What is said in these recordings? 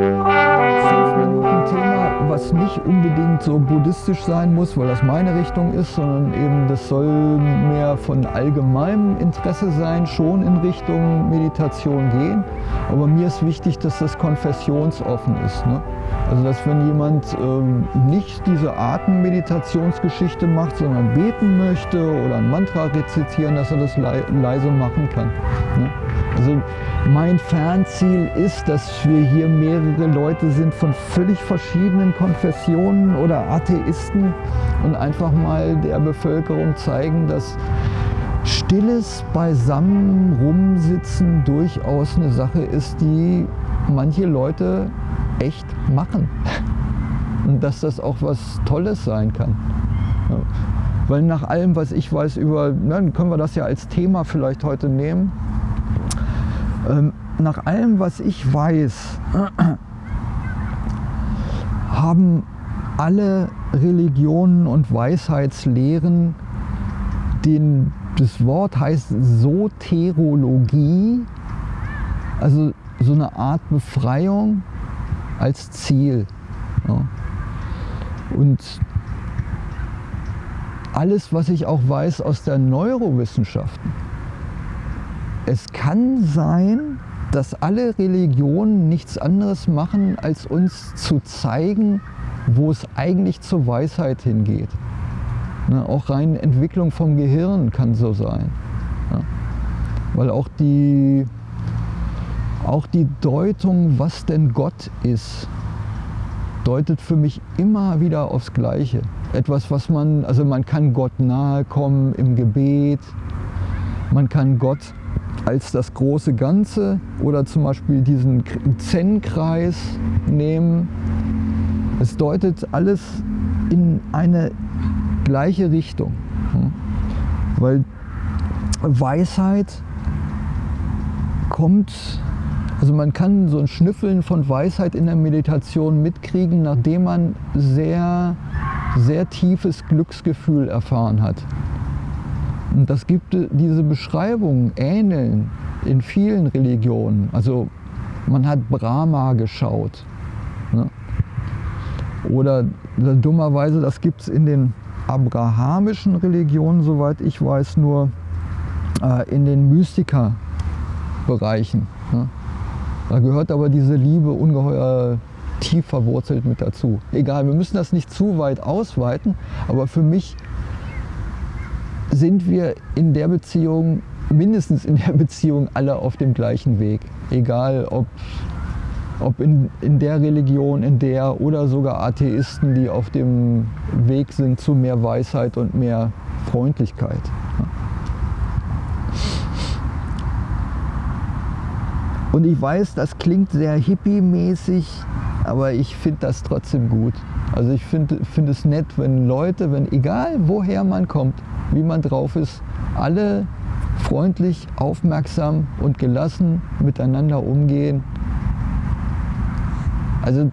Fünf Minuten Thema, was nicht unbedingt so buddhistisch sein muss, weil das meine Richtung ist, sondern eben das soll mehr von allgemeinem Interesse sein, schon in Richtung Meditation gehen. Aber mir ist wichtig, dass das konfessionsoffen ist. Ne? Also dass wenn jemand ähm, nicht diese Atemmeditationsgeschichte macht, sondern beten möchte oder ein Mantra rezitieren, dass er das le leise machen kann. Ne? Also mein Fernziel ist, dass wir hier mehrere Leute sind von völlig verschiedenen Konfessionen oder Atheisten und einfach mal der Bevölkerung zeigen, dass stilles Beisammen rumsitzen durchaus eine Sache ist, die manche Leute echt machen. Und dass das auch was Tolles sein kann. Weil nach allem, was ich weiß über, dann können wir das ja als Thema vielleicht heute nehmen, nach allem, was ich weiß, haben alle Religionen und Weisheitslehren den, das Wort heißt Soterologie, also so eine Art Befreiung als Ziel. Ja. Und alles, was ich auch weiß aus der Neurowissenschaften, es kann sein, dass alle Religionen nichts anderes machen, als uns zu zeigen, wo es eigentlich zur Weisheit hingeht. Ne, auch rein Entwicklung vom Gehirn kann so sein. Ja. Weil auch die auch die Deutung, was denn Gott ist, deutet für mich immer wieder aufs Gleiche. Etwas, was man, also man kann Gott nahe kommen im Gebet, man kann Gott als das große Ganze oder zum Beispiel diesen Zen-Kreis nehmen. Es deutet alles in eine gleiche Richtung. Weil Weisheit kommt also man kann so ein Schnüffeln von Weisheit in der Meditation mitkriegen, nachdem man sehr, sehr tiefes Glücksgefühl erfahren hat. Und das gibt diese Beschreibungen, ähneln in vielen Religionen. Also man hat Brahma geschaut. Ne? Oder dummerweise, das gibt es in den abrahamischen Religionen, soweit ich weiß, nur äh, in den Mystikerbereichen. Ne? Da gehört aber diese Liebe ungeheuer tief verwurzelt mit dazu. Egal, wir müssen das nicht zu weit ausweiten, aber für mich sind wir in der Beziehung, mindestens in der Beziehung, alle auf dem gleichen Weg. Egal, ob, ob in, in der Religion, in der oder sogar Atheisten, die auf dem Weg sind zu mehr Weisheit und mehr Freundlichkeit. Und ich weiß, das klingt sehr hippie-mäßig, aber ich finde das trotzdem gut. Also ich finde find es nett, wenn Leute, wenn egal woher man kommt, wie man drauf ist, alle freundlich, aufmerksam und gelassen miteinander umgehen. Also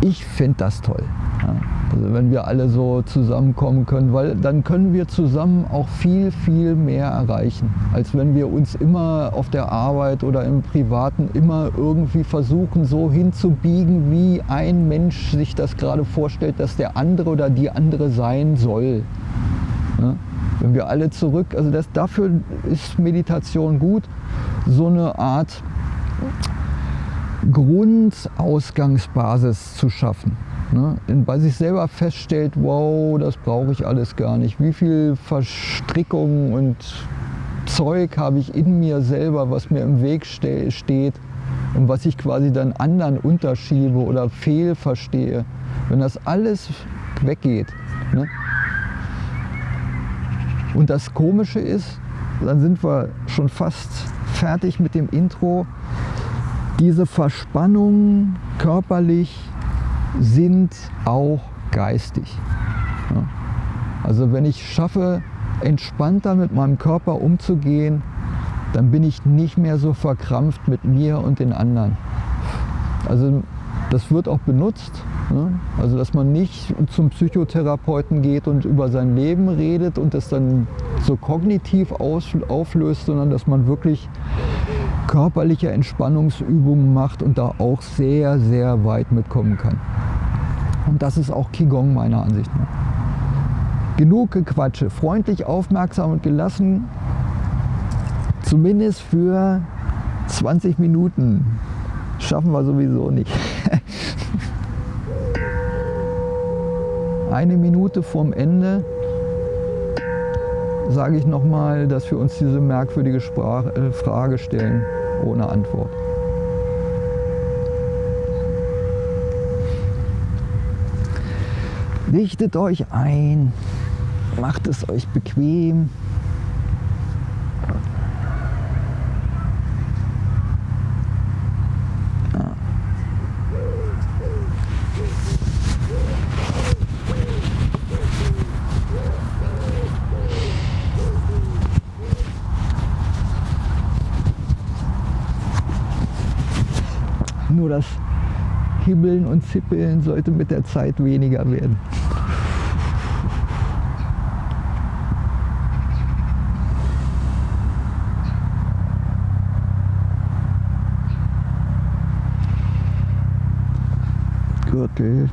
ich finde das toll. Ja. Also wenn wir alle so zusammenkommen können, weil dann können wir zusammen auch viel, viel mehr erreichen, als wenn wir uns immer auf der Arbeit oder im Privaten immer irgendwie versuchen, so hinzubiegen, wie ein Mensch sich das gerade vorstellt, dass der andere oder die andere sein soll. Ja? Wenn wir alle zurück, also das, dafür ist Meditation gut, so eine Art Grundausgangsbasis zu schaffen. Ne? Bei sich selber feststellt, wow, das brauche ich alles gar nicht. Wie viel Verstrickungen und Zeug habe ich in mir selber, was mir im Weg ste steht und was ich quasi dann anderen unterschiebe oder fehlverstehe. Wenn das alles weggeht. Ne? Und das Komische ist, dann sind wir schon fast fertig mit dem Intro, diese Verspannung körperlich, sind auch geistig. Also wenn ich schaffe, entspannter mit meinem Körper umzugehen, dann bin ich nicht mehr so verkrampft mit mir und den anderen. Also das wird auch benutzt. Ne? Also dass man nicht zum Psychotherapeuten geht und über sein Leben redet und das dann so kognitiv auflöst, sondern dass man wirklich körperliche Entspannungsübungen macht und da auch sehr, sehr weit mitkommen kann. Und das ist auch Qigong meiner Ansicht nach. Genug Gequatsche, freundlich, aufmerksam und gelassen, zumindest für 20 Minuten. Schaffen wir sowieso nicht. Eine Minute vorm Ende sage ich nochmal, dass wir uns diese merkwürdige Sprache, äh, Frage stellen ohne Antwort. Richtet euch ein, macht es euch bequem. Nur das Hibbeln und Zippeln sollte mit der Zeit weniger werden. Gürtel.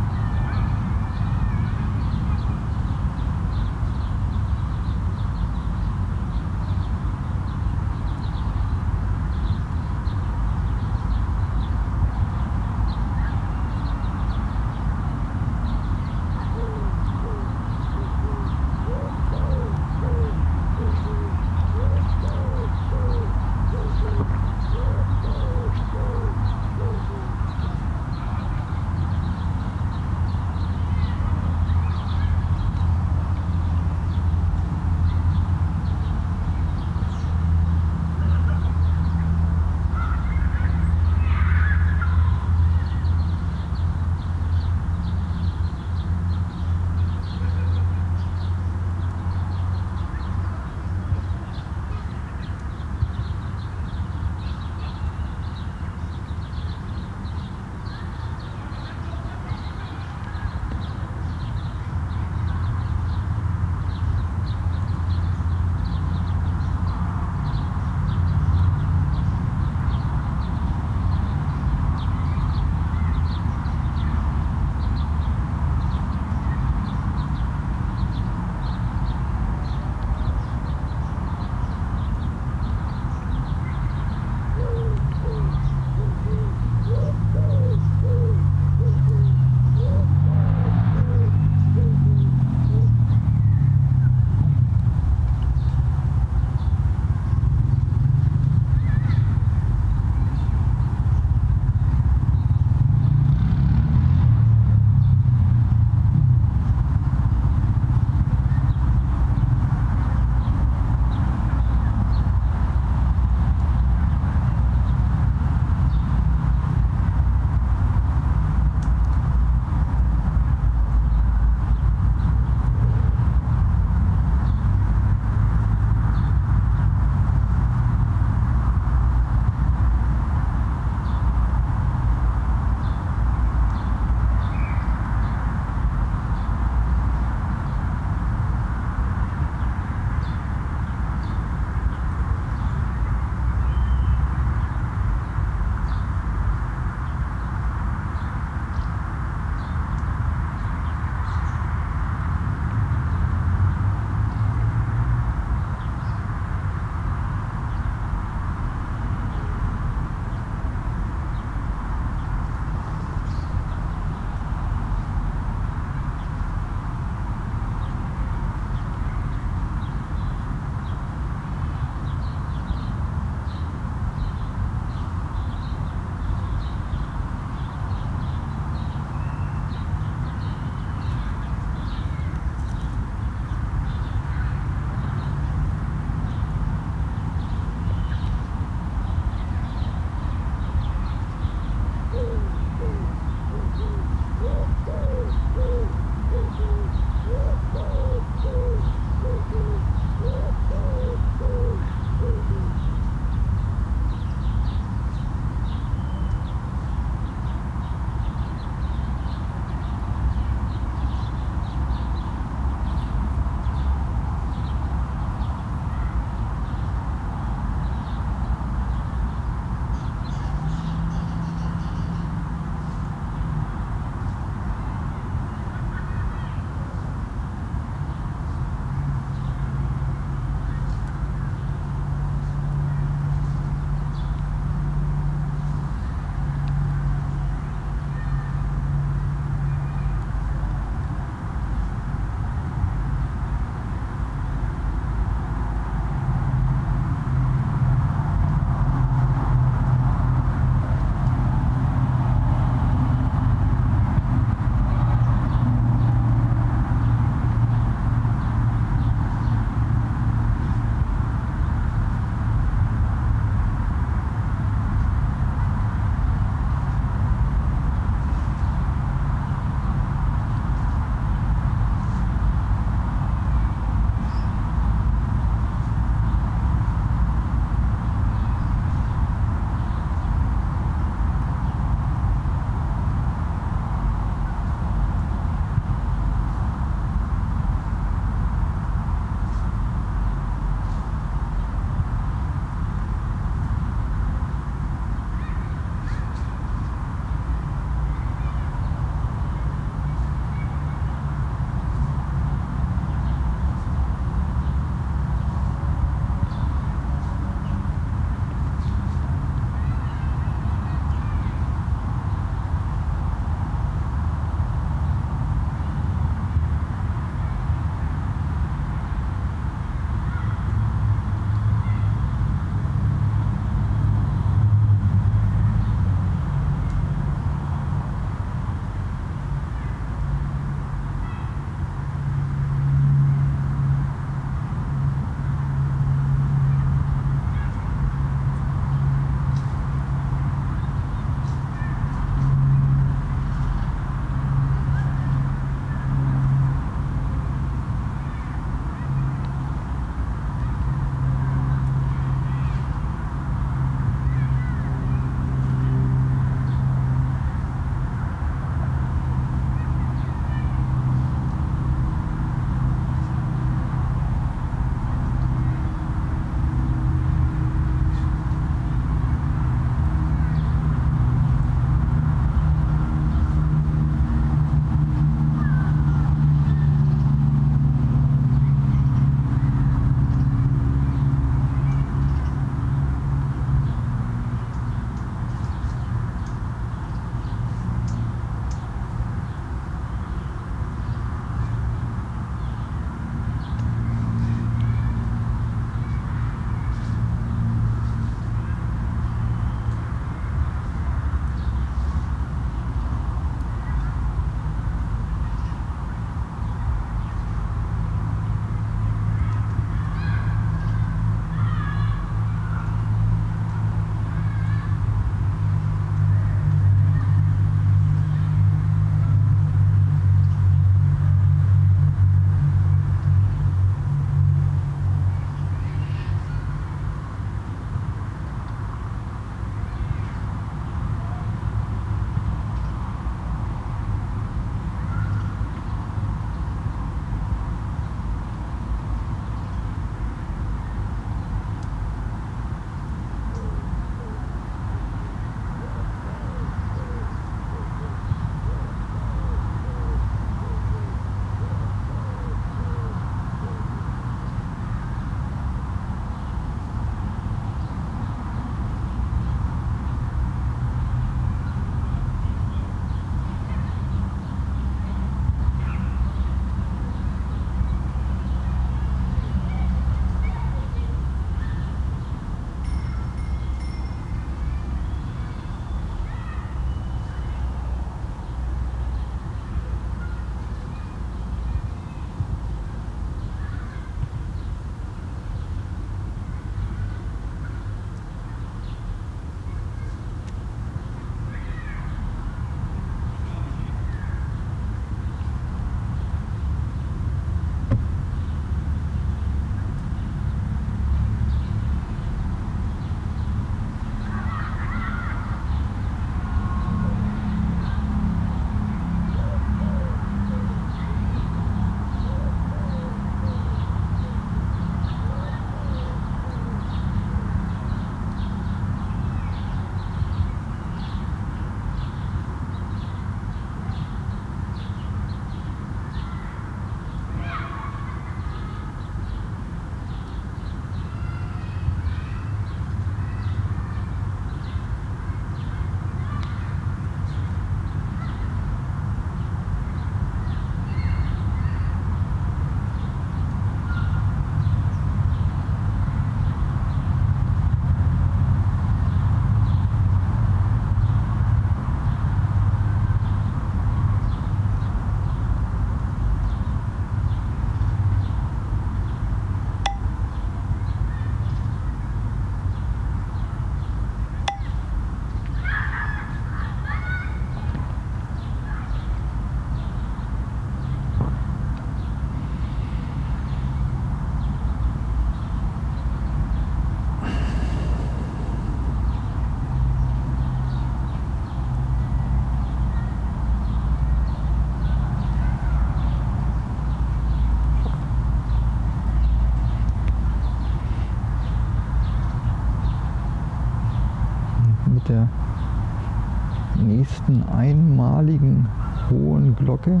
Nächsten einmaligen hohen Glocke.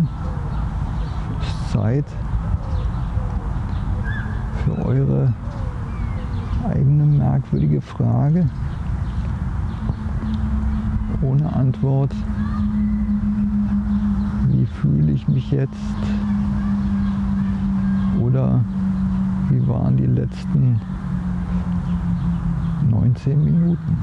ist Zeit für eure eigene merkwürdige Frage ohne Antwort. Wie fühle ich mich jetzt? Oder wie waren die letzten 19 Minuten?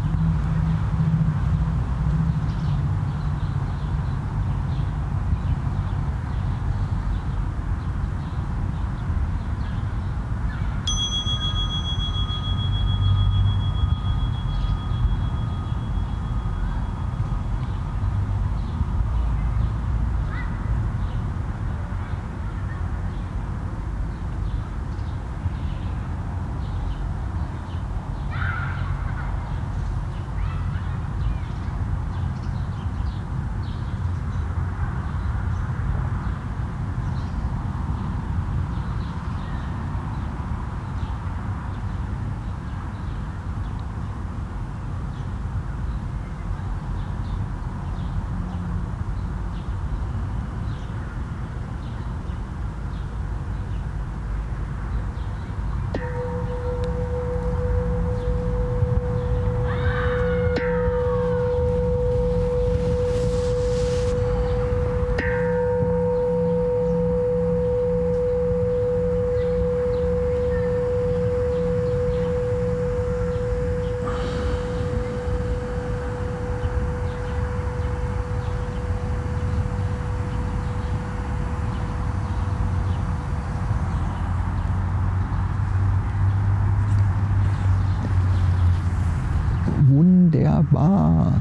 Wunderbar.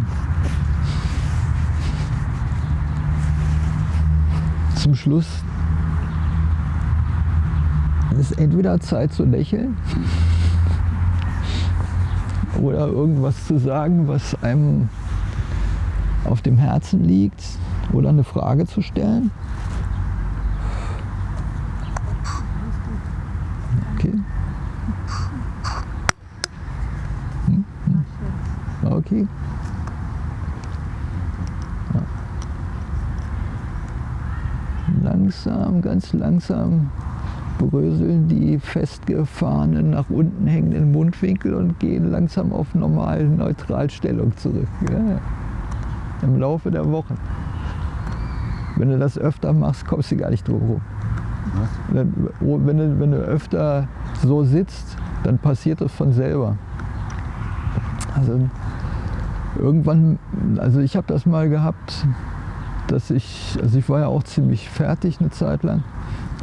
Zum Schluss ist entweder Zeit zu lächeln oder irgendwas zu sagen, was einem auf dem Herzen liegt oder eine Frage zu stellen. Ganz langsam bröseln die festgefahrenen nach unten hängenden Mundwinkel und gehen langsam auf normale Neutralstellung zurück. Ja. Im Laufe der Wochen. Wenn du das öfter machst, kommst du gar nicht drum rum. Wenn du, wenn du öfter so sitzt, dann passiert das von selber. Also irgendwann, also ich habe das mal gehabt, dass ich, also ich war ja auch ziemlich fertig eine Zeit lang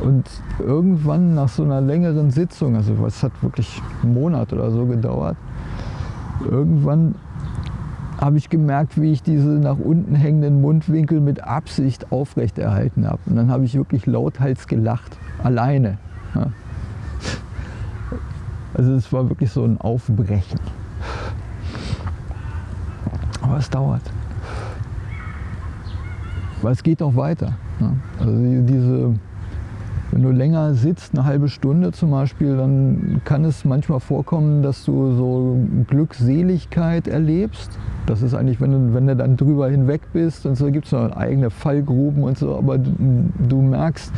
und irgendwann nach so einer längeren Sitzung, also es hat wirklich einen Monat oder so gedauert, irgendwann habe ich gemerkt, wie ich diese nach unten hängenden Mundwinkel mit Absicht aufrechterhalten habe. Und dann habe ich wirklich lauthals gelacht, alleine. Also es war wirklich so ein Aufbrechen. Aber es dauert. Weil es geht auch weiter. Ja. Also diese wenn du länger sitzt, eine halbe Stunde zum Beispiel, dann kann es manchmal vorkommen, dass du so Glückseligkeit erlebst. Das ist eigentlich, wenn du, wenn du dann drüber hinweg bist und so, gibt es noch eigene Fallgruben und so, aber du, du merkst,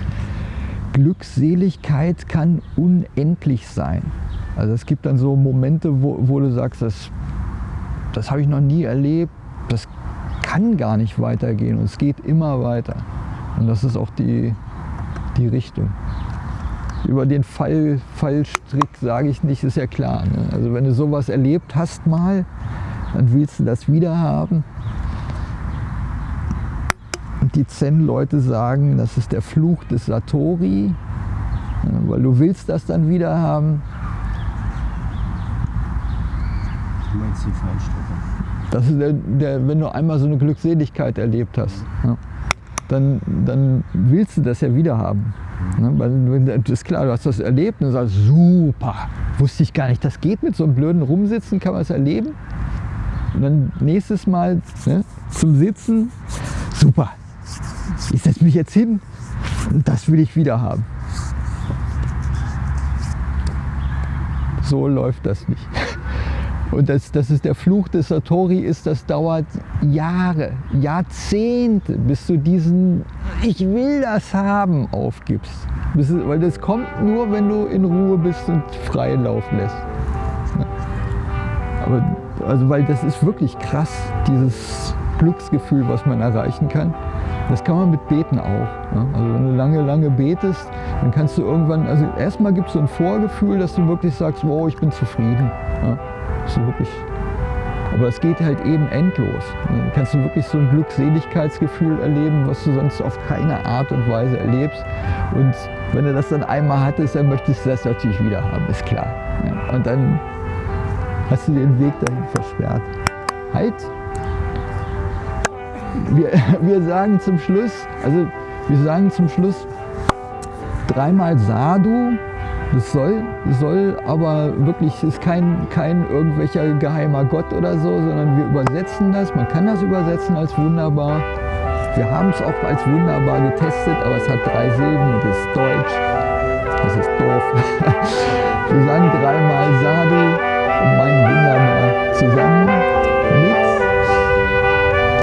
Glückseligkeit kann unendlich sein. Also es gibt dann so Momente, wo, wo du sagst, das, das habe ich noch nie erlebt, das kann gar nicht weitergehen und es geht immer weiter. Und das ist auch die, die Richtung. Über den Fall, Fallstrick sage ich nicht, ist ja klar. Ne? Also wenn du sowas erlebt hast mal, dann willst du das wieder haben. Und die Zen-Leute sagen, das ist der Fluch des Satori, weil du willst das dann wieder haben. Du meinst die Fallstricke? Das ist der, der, wenn du einmal so eine Glückseligkeit erlebt hast. Ja dann, dann willst du das ja wieder haben. Ne? Weil das ist klar, du hast das erlebt und sagst, super, wusste ich gar nicht, das geht mit so einem blöden Rumsitzen, kann man es erleben. Und dann nächstes Mal ne, zum Sitzen, super, ich setze mich jetzt hin und das will ich wieder haben. So läuft das nicht. Und das, das ist der Fluch des Satori ist, das dauert Jahre, Jahrzehnte, bis du diesen Ich will das haben aufgibst. Weil das kommt nur, wenn du in Ruhe bist und freien Lauf lässt. Aber also weil das ist wirklich krass, dieses Glücksgefühl, was man erreichen kann. Das kann man mit Beten auch. Ne? Also wenn du lange, lange betest, dann kannst du irgendwann, also erstmal gibt es so ein Vorgefühl, dass du wirklich sagst, wow, ich bin zufrieden. Ja? Ist wirklich, aber es geht halt eben endlos. Dann kannst du wirklich so ein Glückseligkeitsgefühl erleben, was du sonst auf keine Art und Weise erlebst. Und wenn du das dann einmal hattest, dann möchtest du das natürlich wieder haben, ist klar. Und dann hast du den Weg dahin versperrt. Halt! Wir, wir sagen zum Schluss, also wir sagen zum Schluss dreimal Sadhu, das soll, soll aber wirklich, ist kein, kein irgendwelcher geheimer Gott oder so, sondern wir übersetzen das. Man kann das übersetzen als wunderbar. Wir haben es auch als wunderbar getestet, aber es hat drei Silben und ist deutsch. Das ist doof. Wir sagen dreimal Sadu und mein Wunderbar zusammen mit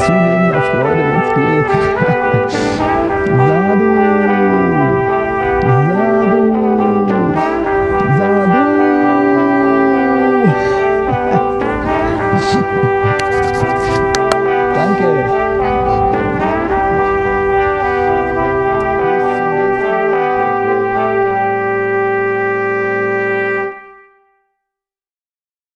zunehmender Freude, wenn es geht. Sadu.